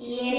Yeah.